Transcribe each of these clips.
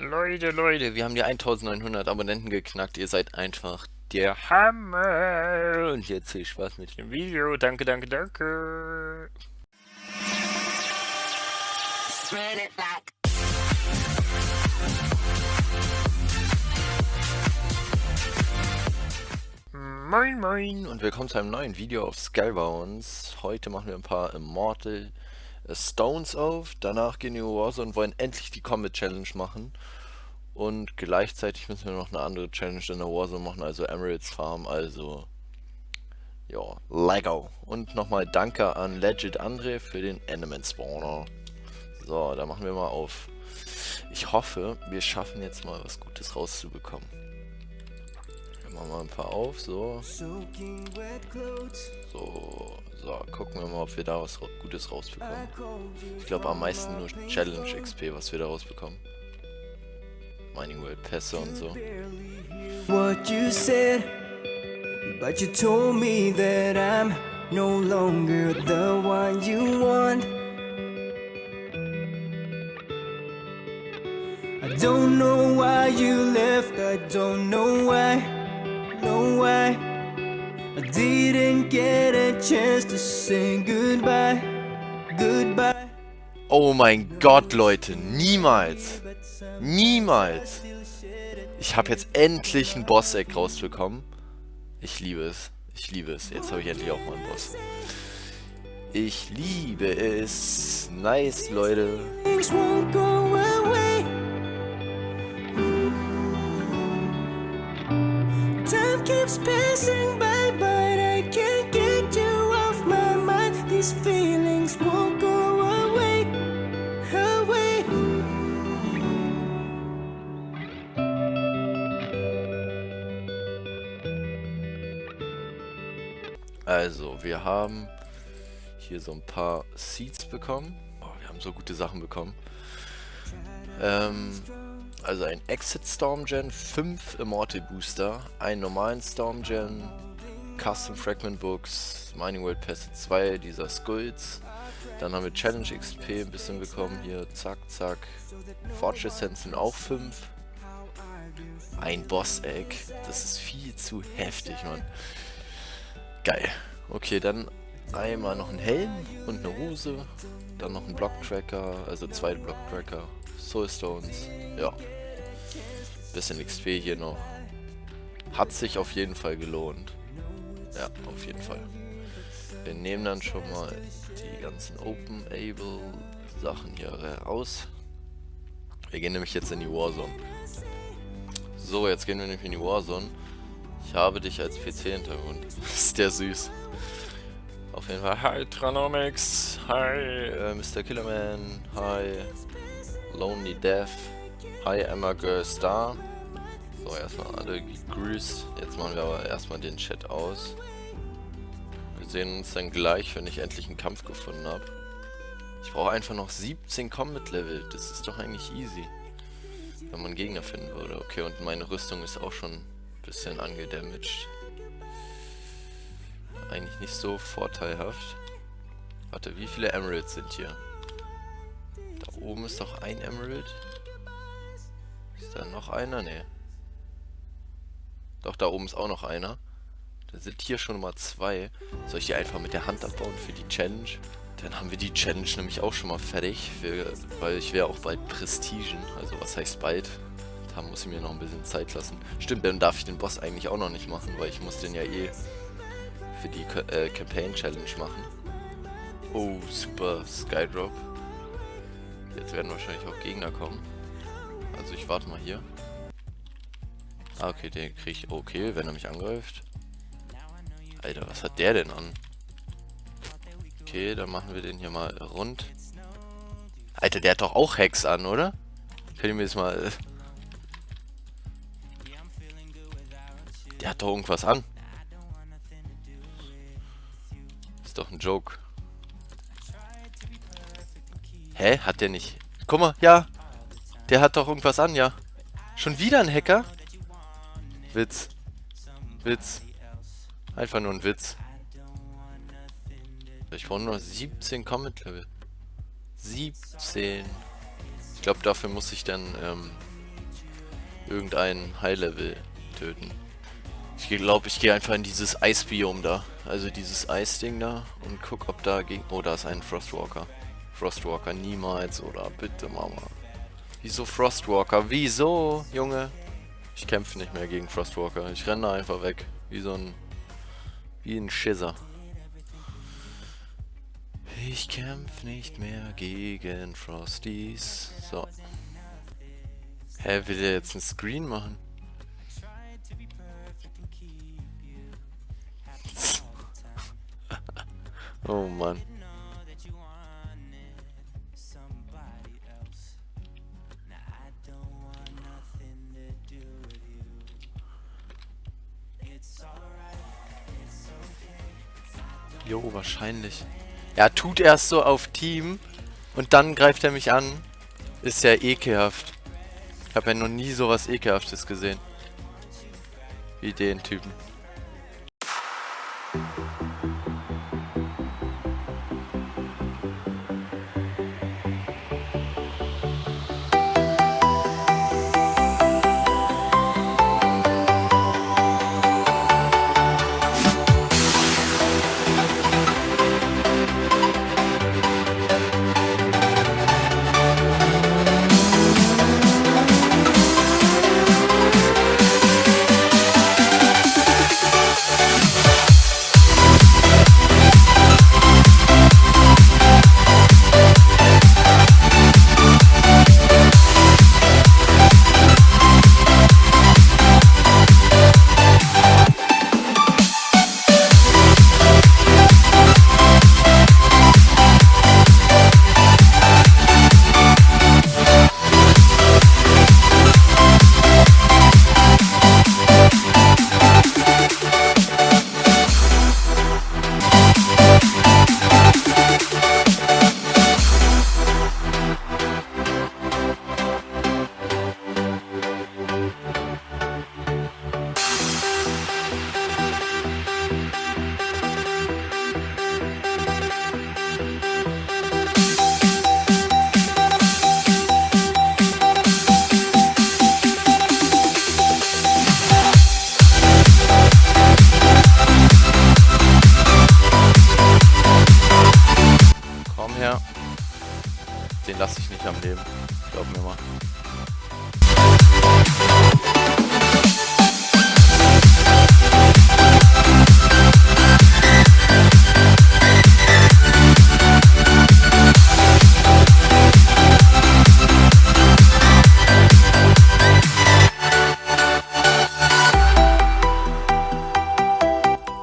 Leute, Leute, wir haben die 1900 Abonnenten geknackt. Ihr seid einfach der Hammer. Und jetzt viel Spaß mit dem Video. Danke, danke, danke. Moin moin und willkommen zu einem neuen Video auf Skullbounds. Heute machen wir ein paar Immortal Stones auf. Danach gehen wir Warzone und wollen endlich die Combat Challenge machen. Und gleichzeitig müssen wir noch eine andere Challenge in der Warzone machen, also Emeralds Farm, also ja, Lego. Und nochmal danke an Legit Andre für den Element Spawner. So, da machen wir mal auf. Ich hoffe, wir schaffen jetzt mal was Gutes rauszubekommen. Wir machen mal ein paar auf, so. So, so, gucken wir mal, ob wir da was Gutes rausbekommen. Ich glaube am meisten nur Challenge XP, was wir da rausbekommen. Mining World Pässe und so. What you said, but you told me that I'm no longer the one you want. I don't know why you left, I don't know why, why. I didn't get a chance to say goodbye, goodbye. Oh mein Gott, Leute, niemals, niemals. Ich habe jetzt endlich ein Boss-Eck rausbekommen. Ich liebe es, ich liebe es. Jetzt habe ich endlich auch mal einen Boss. Ich liebe es. Nice, Leute. Keeps passing by, but I can't get you off my mind. These feelings won't go Also, wir haben hier so ein paar Seeds bekommen. Oh, wir haben so gute Sachen bekommen. Ähm, also ein Exit Storm Gen, 5 Immortal Booster, einen normalen Storm Gen, Custom Fragment Books, Mining World Pass 2 dieser Skulls. Dann haben wir Challenge XP ein bisschen bekommen hier, zack, zack. Fortress Sense sind auch 5. Ein Boss Egg, das ist viel zu heftig, Mann. Geil. Okay, dann einmal noch ein Helm und eine Hose. Dann noch ein Block-Tracker, also zwei Block-Tracker. Soulstones. Ja. Bisschen XP hier noch. Hat sich auf jeden Fall gelohnt. Ja, auf jeden Fall. Wir nehmen dann schon mal die ganzen Open-Able Sachen hier raus. Wir gehen nämlich jetzt in die Warzone. So, jetzt gehen wir nämlich in die Warzone. Ich habe dich als PC-Hintergrund. ist der süß. Auf jeden Fall. Hi Tranomics. Hi äh, Mr. Killerman. Hi Lonely Death. Hi Emma Girl Star. So, erstmal alle gegrüßt. Jetzt machen wir aber erstmal den Chat aus. Wir sehen uns dann gleich, wenn ich endlich einen Kampf gefunden habe. Ich brauche einfach noch 17 Combat Level. Das ist doch eigentlich easy. Wenn man Gegner finden würde. Okay, und meine Rüstung ist auch schon bisschen angedamaged. Eigentlich nicht so vorteilhaft. Warte, wie viele Emeralds sind hier? Da oben ist doch ein Emerald. Ist da noch einer? Ne. Doch, da oben ist auch noch einer. Da sind hier schon mal zwei. Soll ich die einfach mit der Hand abbauen für die Challenge? Dann haben wir die Challenge nämlich auch schon mal fertig, für, weil ich wäre auch bald Prestigen. Also was heißt bald? Da muss ich mir noch ein bisschen Zeit lassen. Stimmt, dann darf ich den Boss eigentlich auch noch nicht machen, weil ich muss den ja eh für die äh, Campaign Challenge machen. Oh, super Skydrop. Jetzt werden wahrscheinlich auch Gegner kommen. Also ich warte mal hier. Ah, okay, den kriege ich okay, wenn er mich angreift. Alter, was hat der denn an? Okay, dann machen wir den hier mal rund. Alter, der hat doch auch Hex an, oder? Ihr mir das mal... Der hat doch irgendwas an. Doch ein Joke. Hä? Hat der nicht? Guck mal, ja. Der hat doch irgendwas an, ja. Schon wieder ein Hacker? Witz. Witz. Einfach nur ein Witz. Ich brauche nur 17 Comment-Level. 17. Ich glaube, dafür muss ich dann ähm, irgendeinen High-Level töten. Ich glaube, ich gehe einfach in dieses Eisbiom da. Also dieses Eisding da und guck, ob da gegen... Oh, da ist ein Frostwalker. Frostwalker niemals, oder? Bitte, Mama. Wieso Frostwalker? Wieso, Junge? Ich kämpfe nicht mehr gegen Frostwalker. Ich renne einfach weg. Wie so ein... Wie ein Schisser. Ich kämpfe nicht mehr gegen Frosties. So. Hä, will der jetzt einen Screen machen? Oh Mann. Jo, wahrscheinlich. Ja, tut erst so auf Team und dann greift er mich an. Ist ja ekelhaft. Ich habe ja noch nie sowas ekelhaftes gesehen. Wie den Typen.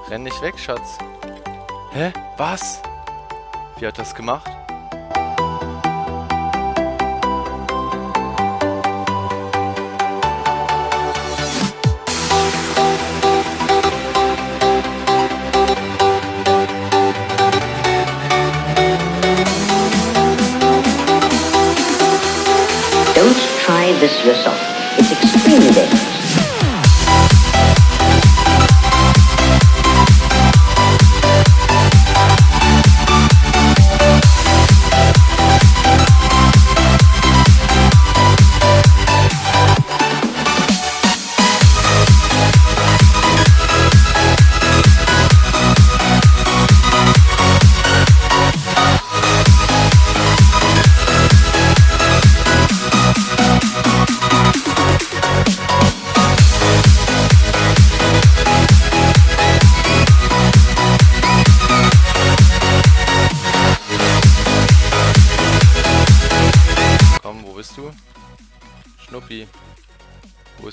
Renn nicht weg, Schatz. Hä? Was? Wie hat das gemacht? Don't try this yourself. It's extremely dangerous.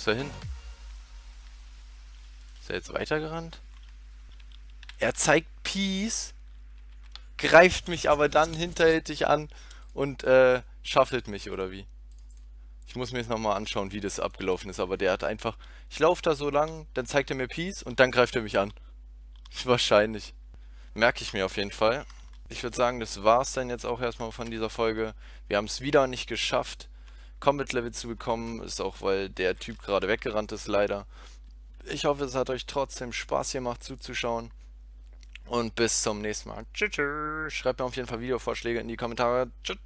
Ist er hin? Ist er jetzt weitergerannt? Er zeigt Peace, greift mich aber dann hinterhältig an und äh, schaffelt mich, oder wie? Ich muss mir jetzt nochmal anschauen, wie das abgelaufen ist, aber der hat einfach... Ich laufe da so lang, dann zeigt er mir Peace und dann greift er mich an. Wahrscheinlich. Merke ich mir auf jeden Fall. Ich würde sagen, das war's dann jetzt auch erstmal von dieser Folge. Wir haben es wieder nicht geschafft, Combat Level zu bekommen. Ist auch, weil der Typ gerade weggerannt ist, leider. Ich hoffe, es hat euch trotzdem Spaß gemacht zuzuschauen. Und bis zum nächsten Mal. Tschüss. Schreibt mir auf jeden Fall Videovorschläge in die Kommentare. Tschüss.